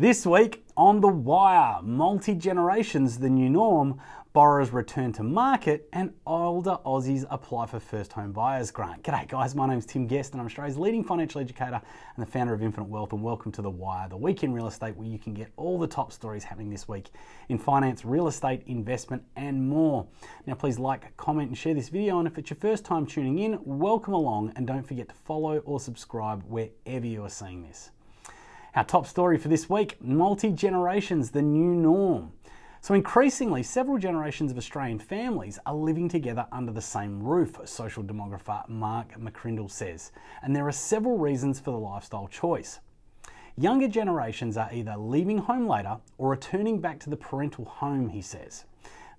This week on The Wire, multi generations the new norm, borrowers return to market, and older Aussies apply for first home buyers grant. G'day, guys. My name's Tim Guest, and I'm Australia's leading financial educator and the founder of Infinite Wealth. And welcome to The Wire, the week in real estate where you can get all the top stories happening this week in finance, real estate, investment, and more. Now, please like, comment, and share this video. And if it's your first time tuning in, welcome along, and don't forget to follow or subscribe wherever you are seeing this. Our top story for this week multi generations, the new norm. So, increasingly, several generations of Australian families are living together under the same roof, social demographer Mark McCrindle says. And there are several reasons for the lifestyle choice. Younger generations are either leaving home later or returning back to the parental home, he says.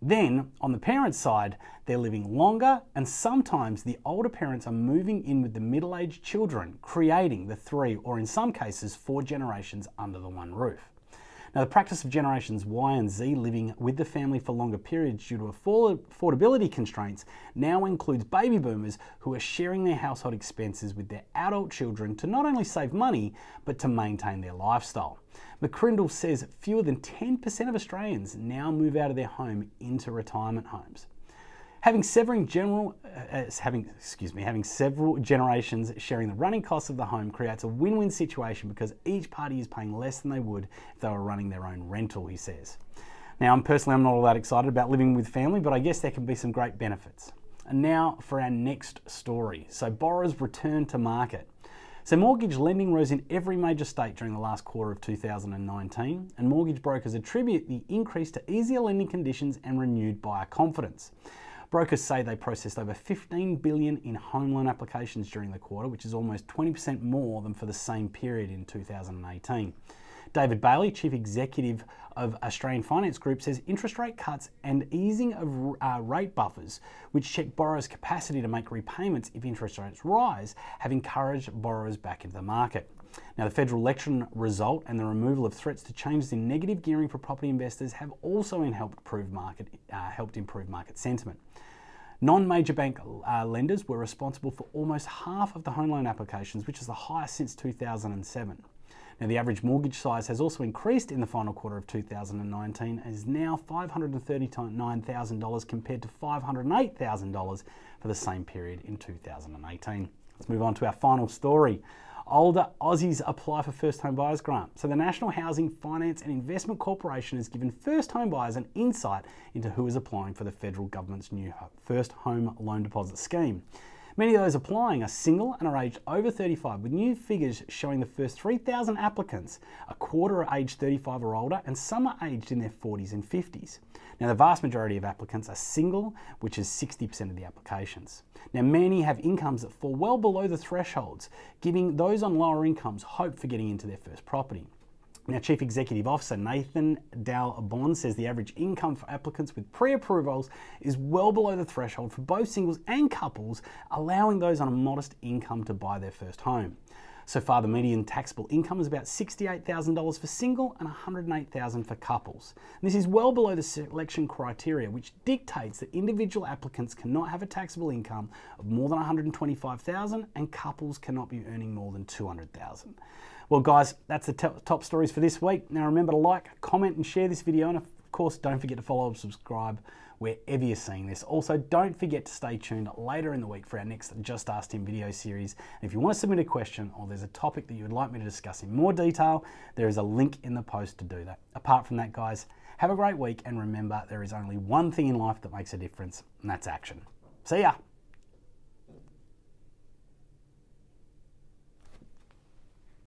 Then, on the parents' side, they're living longer, and sometimes the older parents are moving in with the middle aged children, creating the three, or in some cases, four generations under the one roof. Now, the practice of generations Y and Z living with the family for longer periods due to affordability constraints now includes baby boomers who are sharing their household expenses with their adult children to not only save money, but to maintain their lifestyle. McCrindle says fewer than 10% of Australians now move out of their home into retirement homes. Having several general, uh, uh, having excuse me, having several generations sharing the running costs of the home creates a win-win situation because each party is paying less than they would if they were running their own rental. He says. Now, I'm personally I'm not all that excited about living with family, but I guess there can be some great benefits. And now for our next story. So borrowers return to market. So mortgage lending rose in every major state during the last quarter of 2019, and mortgage brokers attribute the increase to easier lending conditions and renewed buyer confidence. Brokers say they processed over 15 billion in home loan applications during the quarter, which is almost 20% more than for the same period in 2018. David Bailey, Chief Executive of Australian Finance Group, says interest rate cuts and easing of uh, rate buffers, which check borrowers' capacity to make repayments if interest rates rise, have encouraged borrowers back into the market. Now, the federal election result and the removal of threats to changes in negative gearing for property investors have also helped improve market, uh, helped improve market sentiment. Non-major bank uh, lenders were responsible for almost half of the home loan applications, which is the highest since 2007. Now, the average mortgage size has also increased in the final quarter of 2019 and is now $539,000 compared to $508,000 for the same period in 2018. Let's move on to our final story older Aussies apply for first home buyers grant. So the National Housing Finance and Investment Corporation has given first home buyers an insight into who is applying for the federal government's new first home loan deposit scheme. Many of those applying are single and are aged over 35, with new figures showing the first 3,000 applicants, a quarter are aged 35 or older, and some are aged in their 40s and 50s. Now, the vast majority of applicants are single, which is 60% of the applications. Now, many have incomes that fall well below the thresholds, giving those on lower incomes hope for getting into their first property. Now, Chief Executive Officer Nathan Dal Bon says the average income for applicants with pre approvals is well below the threshold for both singles and couples, allowing those on a modest income to buy their first home. So far, the median taxable income is about $68,000 for single and $108,000 for couples. And this is well below the selection criteria, which dictates that individual applicants cannot have a taxable income of more than $125,000 and couples cannot be earning more than $200,000. Well, guys, that's the top stories for this week. Now, remember to like, comment, and share this video. And of course, don't forget to follow and subscribe wherever you're seeing this. Also, don't forget to stay tuned later in the week for our next Just Ask Tim video series. And if you want to submit a question or there's a topic that you would like me to discuss in more detail, there is a link in the post to do that. Apart from that, guys, have a great week and remember there is only one thing in life that makes a difference, and that's action. See ya!